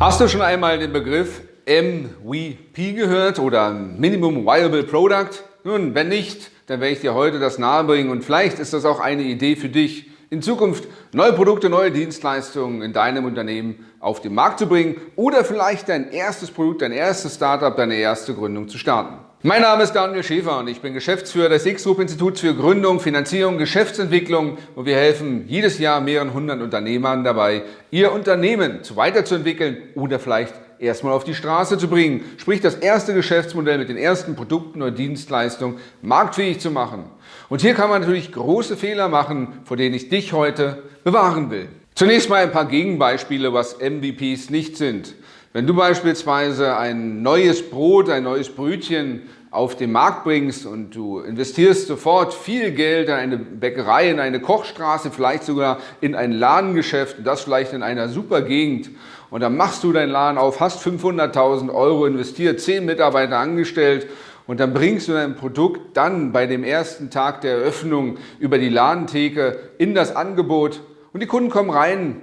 Hast du schon einmal den Begriff MVP gehört oder Minimum Viable Product? Nun, wenn nicht, dann werde ich dir heute das nahebringen und vielleicht ist das auch eine Idee für dich, in Zukunft neue Produkte, neue Dienstleistungen in deinem Unternehmen auf den Markt zu bringen oder vielleicht dein erstes Produkt, dein erstes Startup, deine erste Gründung zu starten. Mein Name ist Daniel Schäfer und ich bin Geschäftsführer des X-Group Instituts für Gründung, Finanzierung, Geschäftsentwicklung und wir helfen jedes Jahr mehreren hundert Unternehmern dabei, ihr Unternehmen zu weiterzuentwickeln oder vielleicht erstmal auf die Straße zu bringen, sprich das erste Geschäftsmodell mit den ersten Produkten oder Dienstleistungen marktfähig zu machen. Und hier kann man natürlich große Fehler machen, vor denen ich dich heute bewahren will. Zunächst mal ein paar Gegenbeispiele, was MVPs nicht sind. Wenn du beispielsweise ein neues Brot, ein neues Brötchen auf den Markt bringst und du investierst sofort viel Geld in eine Bäckerei, in eine Kochstraße, vielleicht sogar in ein Ladengeschäft, das vielleicht in einer super Gegend und dann machst du deinen Laden auf, hast 500.000 Euro investiert, 10 Mitarbeiter angestellt und dann bringst du dein Produkt dann bei dem ersten Tag der Eröffnung über die Ladentheke in das Angebot und die Kunden kommen rein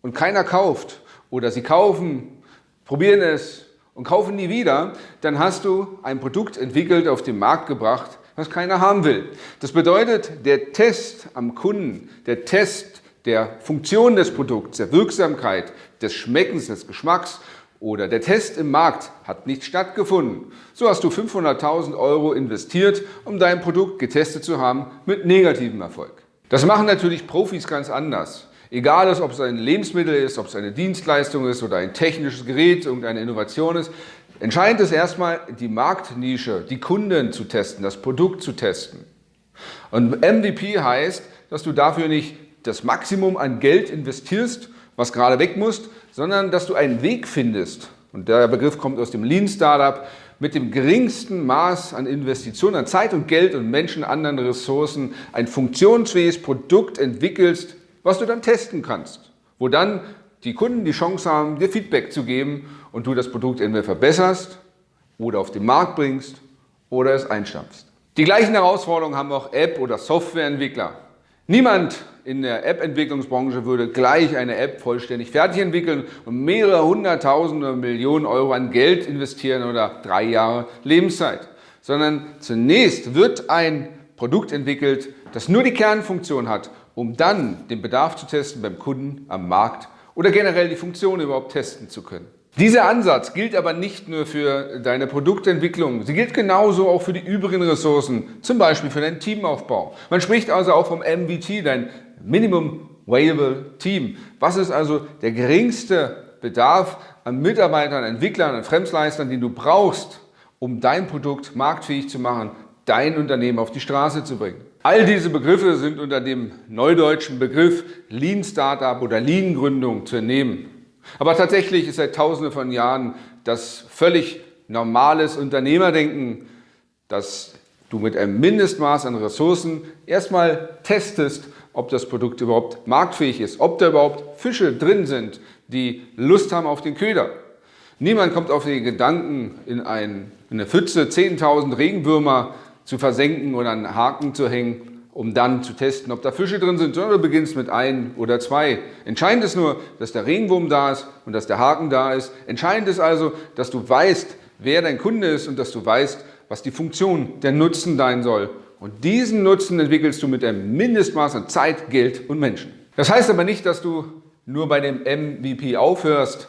und keiner kauft oder sie kaufen, probieren es und kaufen nie wieder, dann hast du ein Produkt entwickelt, auf den Markt gebracht, was keiner haben will. Das bedeutet, der Test am Kunden, der Test der Funktion des Produkts, der Wirksamkeit, des Schmeckens, des Geschmacks oder der Test im Markt hat nicht stattgefunden. So hast du 500.000 Euro investiert, um dein Produkt getestet zu haben mit negativem Erfolg. Das machen natürlich Profis ganz anders. Egal, ob es ein Lebensmittel ist, ob es eine Dienstleistung ist oder ein technisches Gerät, irgendeine Innovation ist, entscheidend ist erstmal die Marktnische, die Kunden zu testen, das Produkt zu testen. Und MVP heißt, dass du dafür nicht das Maximum an Geld investierst, was gerade weg muss, sondern dass du einen Weg findest, und der Begriff kommt aus dem Lean Startup, mit dem geringsten Maß an Investitionen, an Zeit und Geld und Menschen, anderen Ressourcen ein funktionsfähiges Produkt entwickelst, was du dann testen kannst, wo dann die Kunden die Chance haben, dir Feedback zu geben und du das Produkt entweder verbesserst oder auf den Markt bringst oder es einstampfst. Die gleichen Herausforderungen haben auch App- oder Softwareentwickler. Niemand in der App-Entwicklungsbranche würde gleich eine App vollständig fertig entwickeln und mehrere hunderttausende Millionen Euro an Geld investieren oder drei Jahre Lebenszeit. Sondern zunächst wird ein Produkt entwickelt, das nur die Kernfunktion hat, um dann den Bedarf zu testen beim Kunden am Markt oder generell die Funktion überhaupt testen zu können. Dieser Ansatz gilt aber nicht nur für deine Produktentwicklung, sie gilt genauso auch für die übrigen Ressourcen, zum Beispiel für deinen Teamaufbau. Man spricht also auch vom MVT, dein Minimum Viable Team. Was ist also der geringste Bedarf an Mitarbeitern, Entwicklern, an Fremdleistern, den du brauchst, um dein Produkt marktfähig zu machen, dein Unternehmen auf die Straße zu bringen? All diese Begriffe sind unter dem neudeutschen Begriff Lean Startup oder Lean Gründung zu entnehmen. Aber tatsächlich ist seit tausenden von Jahren das völlig normales Unternehmerdenken, dass du mit einem Mindestmaß an Ressourcen erstmal testest, ob das Produkt überhaupt marktfähig ist, ob da überhaupt Fische drin sind, die Lust haben auf den Köder. Niemand kommt auf den Gedanken, in, ein, in eine Pfütze 10.000 Regenwürmer zu versenken oder einen Haken zu hängen um dann zu testen, ob da Fische drin sind, sondern du beginnst mit ein oder zwei. Entscheidend ist nur, dass der Regenwurm da ist und dass der Haken da ist. Entscheidend ist also, dass du weißt, wer dein Kunde ist und dass du weißt, was die Funktion, der Nutzen sein soll. Und diesen Nutzen entwickelst du mit einem Mindestmaß an Zeit, Geld und Menschen. Das heißt aber nicht, dass du nur bei dem MVP aufhörst,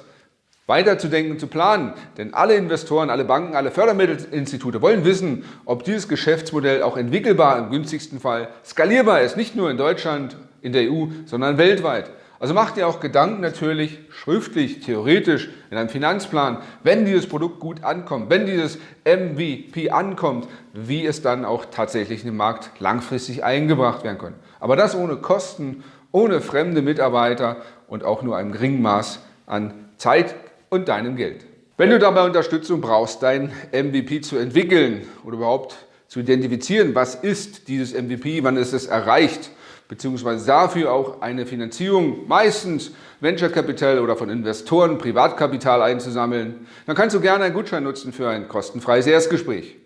weiterzudenken, zu planen. Denn alle Investoren, alle Banken, alle Fördermittelinstitute wollen wissen, ob dieses Geschäftsmodell auch entwickelbar, im günstigsten Fall skalierbar ist. Nicht nur in Deutschland, in der EU, sondern weltweit. Also macht ihr auch Gedanken natürlich schriftlich, theoretisch, in einem Finanzplan, wenn dieses Produkt gut ankommt, wenn dieses MVP ankommt, wie es dann auch tatsächlich in den Markt langfristig eingebracht werden kann. Aber das ohne Kosten, ohne fremde Mitarbeiter und auch nur einem geringen Maß an Zeit, und deinem Geld. Wenn du dabei Unterstützung brauchst, dein MVP zu entwickeln oder überhaupt zu identifizieren, was ist dieses MVP, wann ist es erreicht, beziehungsweise dafür auch eine Finanzierung, meistens Venture Capital oder von Investoren Privatkapital einzusammeln, dann kannst du gerne einen Gutschein nutzen für ein kostenfreies Erstgespräch.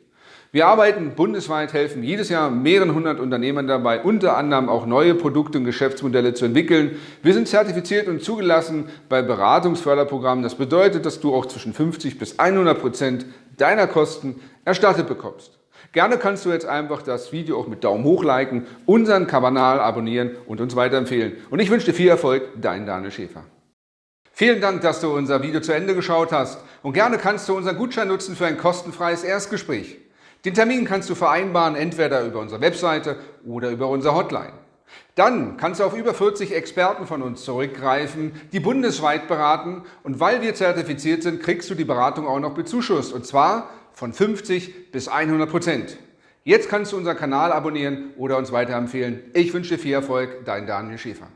Wir arbeiten bundesweit, helfen jedes Jahr mehreren hundert Unternehmern dabei, unter anderem auch neue Produkte und Geschäftsmodelle zu entwickeln. Wir sind zertifiziert und zugelassen bei Beratungsförderprogrammen. Das bedeutet, dass du auch zwischen 50 bis 100 Prozent deiner Kosten erstattet bekommst. Gerne kannst du jetzt einfach das Video auch mit Daumen hoch liken, unseren Kanal abonnieren und uns weiterempfehlen. Und ich wünsche dir viel Erfolg, dein Daniel Schäfer. Vielen Dank, dass du unser Video zu Ende geschaut hast und gerne kannst du unseren Gutschein nutzen für ein kostenfreies Erstgespräch. Den Termin kannst du vereinbaren, entweder über unsere Webseite oder über unsere Hotline. Dann kannst du auf über 40 Experten von uns zurückgreifen, die bundesweit beraten und weil wir zertifiziert sind, kriegst du die Beratung auch noch bezuschusst und zwar von 50 bis 100 Prozent. Jetzt kannst du unseren Kanal abonnieren oder uns weiterempfehlen. Ich wünsche dir viel Erfolg, dein Daniel Schäfer.